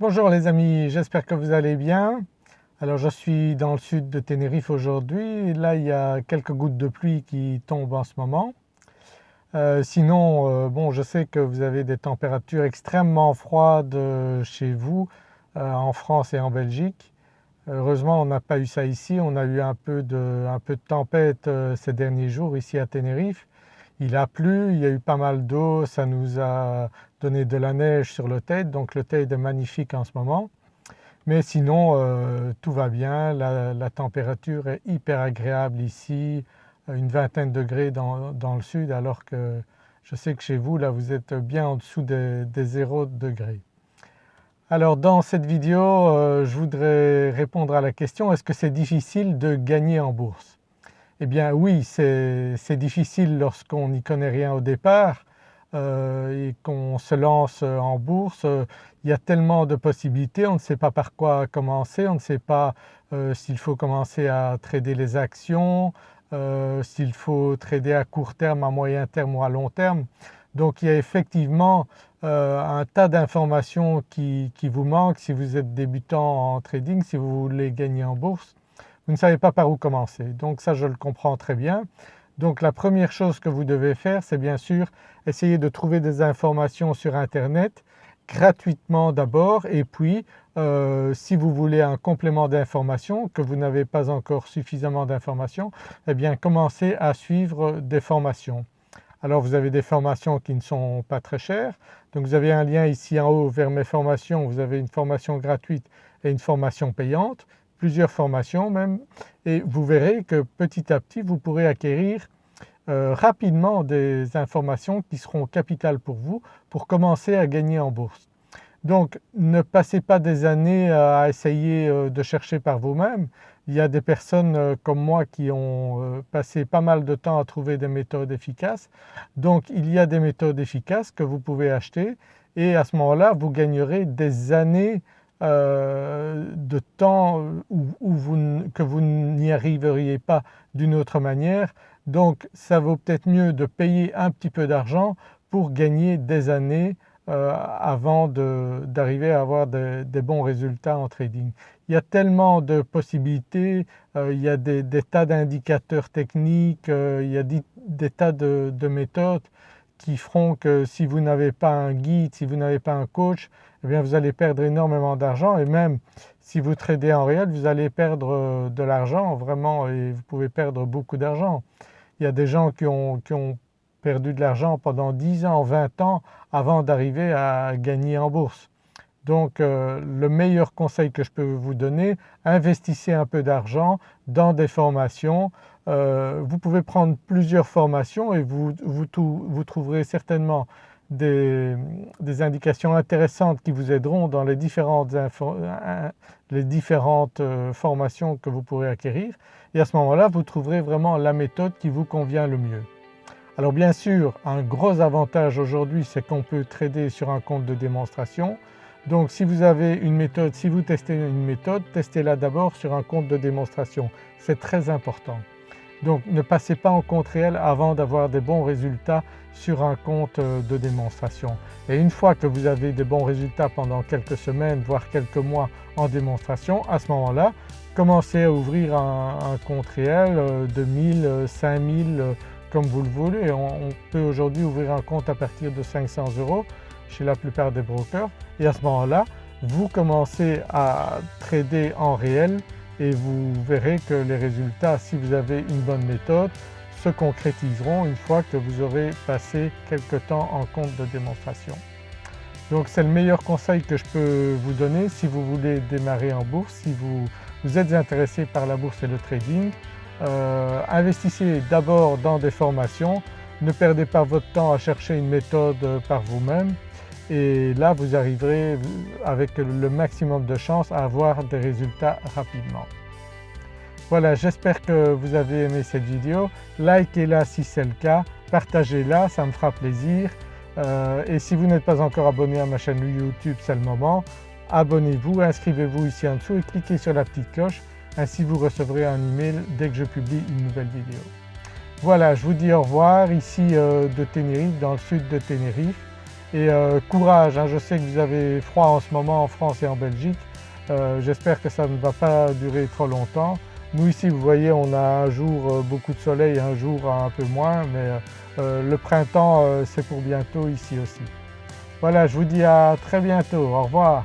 Bonjour les amis, j'espère que vous allez bien. Alors je suis dans le sud de Tenerife aujourd'hui, là il y a quelques gouttes de pluie qui tombent en ce moment. Euh, sinon, euh, bon je sais que vous avez des températures extrêmement froides euh, chez vous en France et en Belgique. Heureusement on n'a pas eu ça ici, on a eu un peu de, un peu de tempête ces derniers jours ici à Tenerife. Il a plu, il y a eu pas mal d'eau, ça nous a donné de la neige sur le Teide, donc le Teide est magnifique en ce moment. Mais sinon euh, tout va bien, la, température est hyper agréable ici, une vingtaine de degrés dans, le sud alors que je sais que chez vous là vous êtes bien en dessous des, 0 degrés. Alors dans cette vidéo euh, je voudrais répondre à la question est-ce que c'est difficile de gagner en bourse? Eh bien oui, c'est difficile lorsqu'on n'y connaît rien au départ euh, et qu'on se lance en bourse. Il y a tellement de possibilités, on ne sait pas par quoi commencer, on ne sait pas euh, s'il faut commencer à trader les actions, euh, s'il faut trader à court terme, à moyen terme ou à long terme. Donc il y a effectivement un tas d'informations qui, qui, vous manquent si vous êtes débutant en trading, si vous voulez gagner en bourse vous ne savez pas par où commencer. Donc ça je le comprends très bien. Donc la première chose que vous devez faire c'est bien sûr essayer de trouver des informations sur internet gratuitement d'abord et puis euh, si vous voulez un complément d'information que vous n'avez pas encore suffisamment d'informations eh bien commencez à suivre des formations. Alors vous avez des formations qui ne sont pas très chères donc vous avez un lien ici en haut vers mes formations, vous avez une formation gratuite et une formation payante plusieurs formations même et vous verrez que petit à petit vous pourrez acquérir euh, rapidement des informations qui seront capitales pour vous pour commencer à gagner en bourse. Donc ne passez pas des années à essayer euh, de chercher par vous-même. Il y a des personnes euh, comme moi qui ont passé pas mal de temps à trouver des méthodes efficaces. Donc il y a des méthodes efficaces que vous pouvez acheter et à ce moment-là vous gagnerez des années euh, de temps que vous n'y arriveriez pas d'une autre manière. Donc ça vaut peut-être mieux de payer un petit peu d'argent pour gagner des années euh, avant d'arriver à avoir des bons résultats en trading. Il y a tellement de possibilités, euh, il y a des, tas d'indicateurs techniques, il y a des, tas de, de méthodes qui feront que si vous n'avez pas un guide, si vous n'avez pas un coach, eh bien vous allez perdre énormément d'argent et même si vous tradez en réel vous allez perdre euh, de l'argent vraiment et vous pouvez perdre beaucoup d'argent. Il y a des gens qui ont, perdu de l'argent pendant 10 ans, 20 ans avant d'arriver à gagner en bourse. Donc euh, le meilleur conseil que je peux vous donner, investissez un peu d'argent dans des formations. Euh, vous pouvez prendre plusieurs formations et vous, vous trouverez certainement des, indications intéressantes qui vous aideront dans les différentes, euh, les différentes euh, formations que vous pourrez acquérir et à ce moment-là vous trouverez vraiment la méthode qui vous convient le mieux. Alors bien sûr un gros avantage aujourd'hui c'est qu'on peut trader sur un compte de démonstration donc si vous avez une méthode, si vous testez une méthode, testez-la d'abord sur un compte de démonstration, c'est très important. Donc ne passez pas en compte réel avant d'avoir des bons résultats sur un compte euh, de démonstration. Et une fois que vous avez des bons résultats pendant quelques semaines voire quelques mois en démonstration, à ce moment-là commencez à ouvrir un, compte réel euh, de 1000, 5000 euh, comme vous le voulez. On, peut aujourd'hui ouvrir un compte à partir de 500 euros chez la plupart des brokers et à ce moment-là vous commencez à trader en réel et vous verrez que les résultats si vous avez une bonne méthode se concrétiseront une fois que vous aurez passé quelque temps en compte de démonstration. Donc c'est le meilleur conseil que je peux vous donner si vous voulez démarrer en bourse, si vous, êtes intéressé par la bourse et le trading. Euh, investissez d'abord dans des formations, ne perdez pas votre temps à chercher une méthode par vous-même et là vous arriverez avec le maximum de chances à avoir des résultats rapidement. Voilà j'espère que vous avez aimé cette vidéo, likez-la si c'est le cas, partagez-la ça me fera plaisir. Euh, et si vous n'êtes pas encore abonné à ma chaîne YouTube c'est le moment, abonnez-vous, inscrivez-vous ici en dessous et cliquez sur la petite cloche. Ainsi vous recevrez un email dès que je publie une nouvelle vidéo. Voilà je vous dis au revoir ici euh, de Tenerife, dans le sud de Tenerife Et courage, hein, je sais que vous avez froid en ce moment en France et en Belgique, j'espère que ça ne va pas durer trop longtemps. Nous ici vous voyez on a un jour beaucoup de soleil, un jour un peu moins mais le printemps c'est pour bientôt ici aussi. Voilà je vous dis à très bientôt, au revoir.